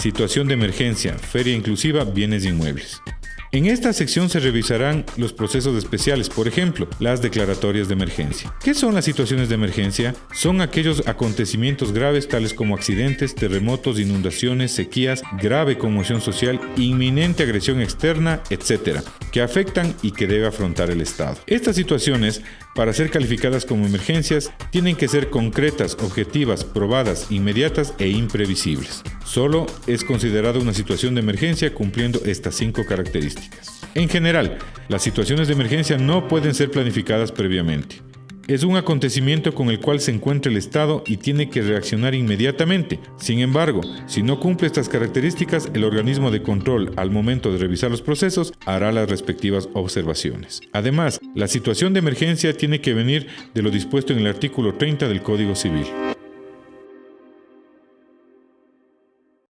situación de emergencia, feria inclusiva, bienes inmuebles. En esta sección se revisarán los procesos especiales, por ejemplo, las declaratorias de emergencia. ¿Qué son las situaciones de emergencia? Son aquellos acontecimientos graves tales como accidentes, terremotos, inundaciones, sequías, grave conmoción social, inminente agresión externa, etc., que afectan y que debe afrontar el Estado. Estas situaciones, para ser calificadas como emergencias, tienen que ser concretas, objetivas, probadas, inmediatas e imprevisibles. Solo es considerada una situación de emergencia cumpliendo estas cinco características. En general, las situaciones de emergencia no pueden ser planificadas previamente. Es un acontecimiento con el cual se encuentra el Estado y tiene que reaccionar inmediatamente. Sin embargo, si no cumple estas características, el organismo de control al momento de revisar los procesos hará las respectivas observaciones. Además, la situación de emergencia tiene que venir de lo dispuesto en el artículo 30 del Código Civil.